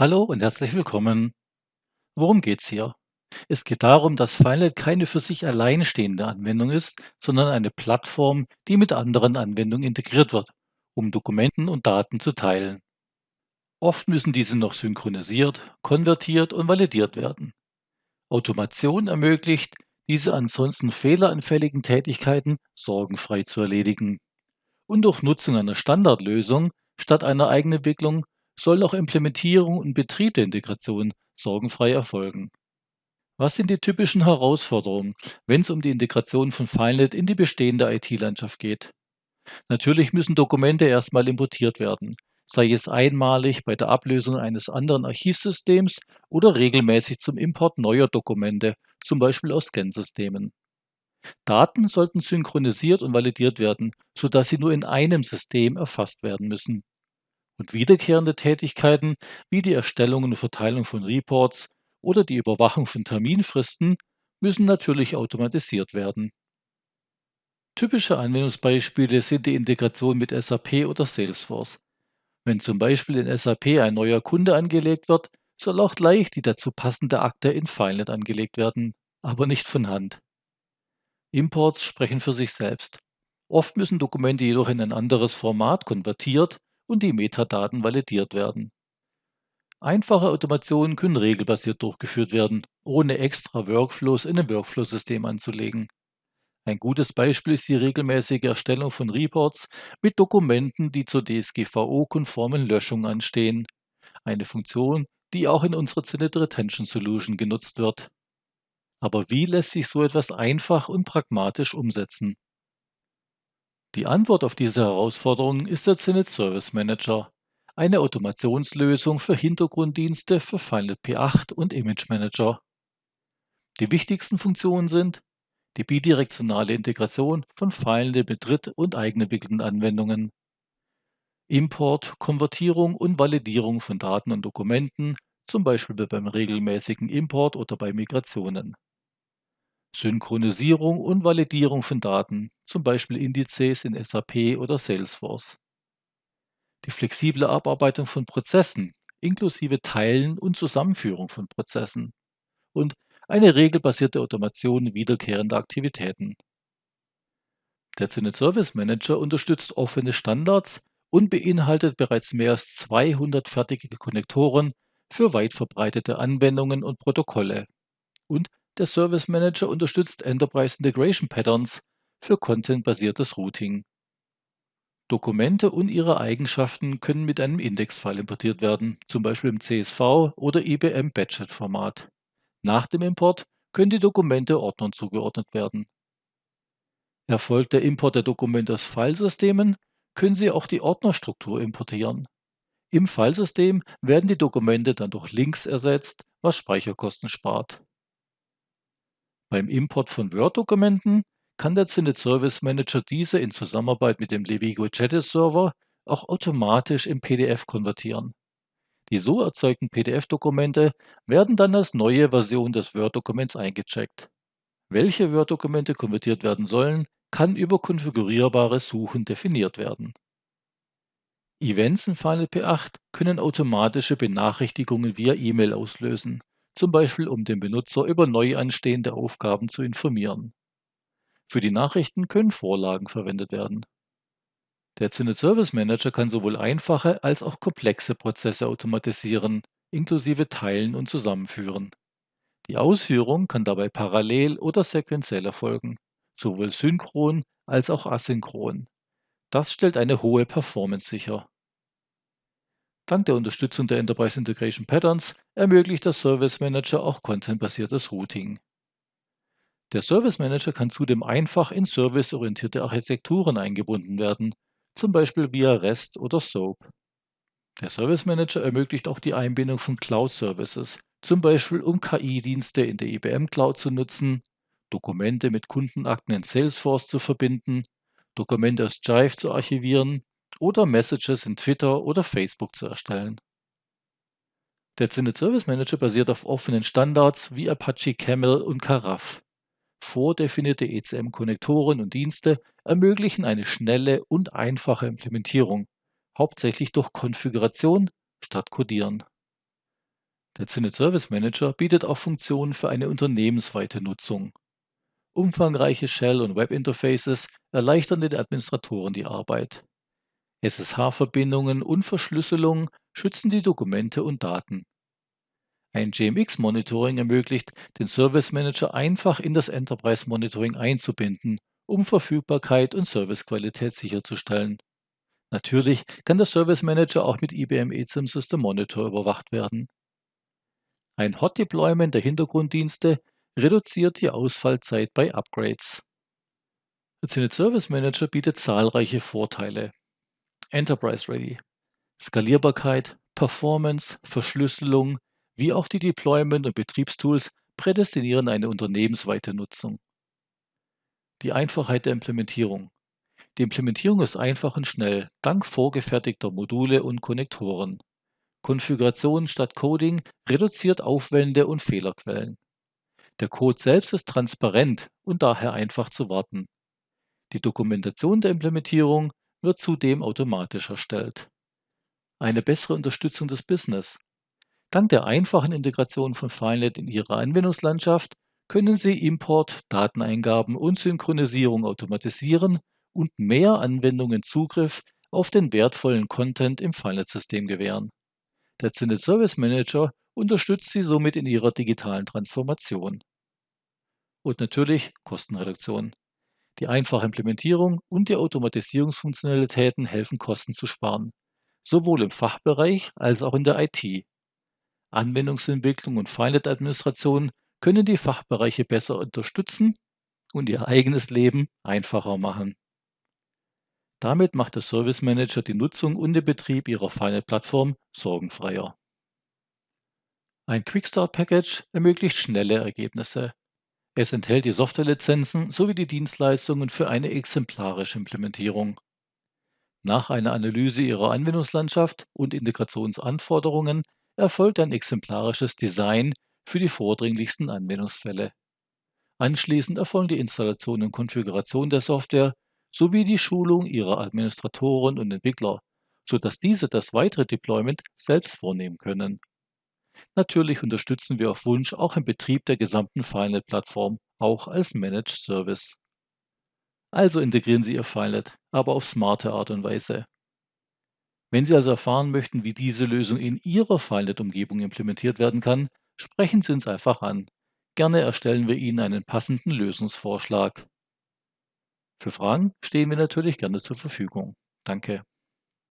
Hallo und herzlich willkommen. Worum geht's hier? Es geht darum, dass Finite keine für sich alleinstehende Anwendung ist, sondern eine Plattform, die mit anderen Anwendungen integriert wird, um Dokumenten und Daten zu teilen. Oft müssen diese noch synchronisiert, konvertiert und validiert werden. Automation ermöglicht, diese ansonsten fehleranfälligen Tätigkeiten sorgenfrei zu erledigen. Und durch Nutzung einer Standardlösung statt einer Eigenentwicklung soll auch Implementierung und Betrieb der Integration sorgenfrei erfolgen. Was sind die typischen Herausforderungen, wenn es um die Integration von FileNet in die bestehende IT-Landschaft geht? Natürlich müssen Dokumente erstmal importiert werden, sei es einmalig bei der Ablösung eines anderen Archivsystems oder regelmäßig zum Import neuer Dokumente, zum Beispiel aus Scansystemen. Daten sollten synchronisiert und validiert werden, sodass sie nur in einem System erfasst werden müssen. Und wiederkehrende Tätigkeiten wie die Erstellung und Verteilung von Reports oder die Überwachung von Terminfristen müssen natürlich automatisiert werden. Typische Anwendungsbeispiele sind die Integration mit SAP oder Salesforce. Wenn zum Beispiel in SAP ein neuer Kunde angelegt wird, soll auch gleich die dazu passende Akte in FileNet angelegt werden, aber nicht von Hand. Imports sprechen für sich selbst. Oft müssen Dokumente jedoch in ein anderes Format konvertiert und die Metadaten validiert werden. Einfache Automationen können regelbasiert durchgeführt werden, ohne extra Workflows in ein Workflow-System anzulegen. Ein gutes Beispiel ist die regelmäßige Erstellung von Reports mit Dokumenten, die zur DSGVO-konformen Löschung anstehen. Eine Funktion, die auch in unserer Zenit Retention Solution genutzt wird. Aber wie lässt sich so etwas einfach und pragmatisch umsetzen? Die Antwort auf diese Herausforderung ist der Zenit Service Manager, eine Automationslösung für Hintergrunddienste für FileNet P8 und Image Manager. Die wichtigsten Funktionen sind die bidirektionale Integration von FileNet mit dritt- und eigenentwickelten Anwendungen, Import, Konvertierung und Validierung von Daten und Dokumenten, zum Beispiel beim regelmäßigen Import oder bei Migrationen. Synchronisierung und Validierung von Daten, zum Beispiel Indizes in SAP oder Salesforce. Die flexible Abarbeitung von Prozessen, inklusive Teilen und Zusammenführung von Prozessen. Und eine regelbasierte Automation wiederkehrender Aktivitäten. Der Zenit Service Manager unterstützt offene Standards und beinhaltet bereits mehr als 200 fertige Konnektoren für weit verbreitete Anwendungen und Protokolle. Und der Service Manager unterstützt Enterprise Integration Patterns für contentbasiertes Routing. Dokumente und ihre Eigenschaften können mit einem Indexfile importiert werden, zum Beispiel im CSV oder IBM Badget Format. Nach dem Import können die Dokumente Ordnern zugeordnet werden. Erfolgt der Import der Dokumente aus Filesystemen, können Sie auch die Ordnerstruktur importieren. Im Filesystem werden die Dokumente dann durch Links ersetzt, was Speicherkosten spart. Beim Import von Word-Dokumenten kann der Zenit Service Manager diese in Zusammenarbeit mit dem Levigo Jettis Server auch automatisch in PDF konvertieren. Die so erzeugten PDF-Dokumente werden dann als neue Version des Word-Dokuments eingecheckt. Welche Word-Dokumente konvertiert werden sollen, kann über konfigurierbare Suchen definiert werden. Events in Final P8 können automatische Benachrichtigungen via E-Mail auslösen zum Beispiel um den Benutzer über neu anstehende Aufgaben zu informieren. Für die Nachrichten können Vorlagen verwendet werden. Der Zenit Service Manager kann sowohl einfache als auch komplexe Prozesse automatisieren, inklusive Teilen und Zusammenführen. Die Ausführung kann dabei parallel oder sequenziell erfolgen, sowohl synchron als auch asynchron. Das stellt eine hohe Performance sicher. Dank der Unterstützung der Enterprise Integration Patterns ermöglicht der Service Manager auch contentbasiertes Routing. Der Service Manager kann zudem einfach in serviceorientierte Architekturen eingebunden werden, zum Beispiel via REST oder SOAP. Der Service Manager ermöglicht auch die Einbindung von Cloud Services, zum Beispiel um KI-Dienste in der IBM Cloud zu nutzen, Dokumente mit Kundenakten in Salesforce zu verbinden, Dokumente aus Jive zu archivieren oder Messages in Twitter oder Facebook zu erstellen. Der Zenit Service Manager basiert auf offenen Standards wie Apache Camel und Karaf. Vordefinierte ECM-Konnektoren und Dienste ermöglichen eine schnelle und einfache Implementierung, hauptsächlich durch Konfiguration statt Codieren. Der Zenit Service Manager bietet auch Funktionen für eine unternehmensweite Nutzung. Umfangreiche Shell- und Webinterfaces erleichtern den Administratoren die Arbeit. SSH-Verbindungen und Verschlüsselung schützen die Dokumente und Daten. Ein GMX-Monitoring ermöglicht, den Service Manager einfach in das Enterprise Monitoring einzubinden, um Verfügbarkeit und Servicequalität sicherzustellen. Natürlich kann der Service Manager auch mit IBM eSIM System Monitor überwacht werden. Ein Hot Deployment der Hintergrunddienste reduziert die Ausfallzeit bei Upgrades. Der Zenit Service Manager bietet zahlreiche Vorteile. Enterprise Ready. Skalierbarkeit, Performance, Verschlüsselung, wie auch die Deployment- und Betriebstools prädestinieren eine unternehmensweite Nutzung. Die Einfachheit der Implementierung. Die Implementierung ist einfach und schnell, dank vorgefertigter Module und Konnektoren. Konfiguration statt Coding reduziert Aufwände und Fehlerquellen. Der Code selbst ist transparent und daher einfach zu warten. Die Dokumentation der Implementierung wird zudem automatisch erstellt. Eine bessere Unterstützung des Business. Dank der einfachen Integration von FileNet in Ihre Anwendungslandschaft können Sie Import, Dateneingaben und Synchronisierung automatisieren und mehr Anwendungen Zugriff auf den wertvollen Content im FileNet-System gewähren. Der Zenit Service Manager unterstützt Sie somit in Ihrer digitalen Transformation. Und natürlich Kostenreduktion. Die einfache Implementierung und die Automatisierungsfunktionalitäten helfen Kosten zu sparen, sowohl im Fachbereich als auch in der IT. Anwendungsentwicklung und FileNet-Administration können die Fachbereiche besser unterstützen und ihr eigenes Leben einfacher machen. Damit macht der Service Manager die Nutzung und den Betrieb Ihrer FileNet-Plattform sorgenfreier. Ein Quickstart Package ermöglicht schnelle Ergebnisse. Es enthält die Softwarelizenzen sowie die Dienstleistungen für eine exemplarische Implementierung. Nach einer Analyse Ihrer Anwendungslandschaft und Integrationsanforderungen erfolgt ein exemplarisches Design für die vordringlichsten Anwendungsfälle. Anschließend erfolgen die Installation und Konfiguration der Software sowie die Schulung ihrer Administratoren und Entwickler, sodass diese das weitere Deployment selbst vornehmen können. Natürlich unterstützen wir auf Wunsch auch im Betrieb der gesamten FileNet-Plattform, auch als Managed Service. Also integrieren Sie Ihr FileNet, aber auf smarte Art und Weise. Wenn Sie also erfahren möchten, wie diese Lösung in Ihrer FileNet-Umgebung implementiert werden kann, sprechen Sie uns einfach an. Gerne erstellen wir Ihnen einen passenden Lösungsvorschlag. Für Fragen stehen wir natürlich gerne zur Verfügung. Danke.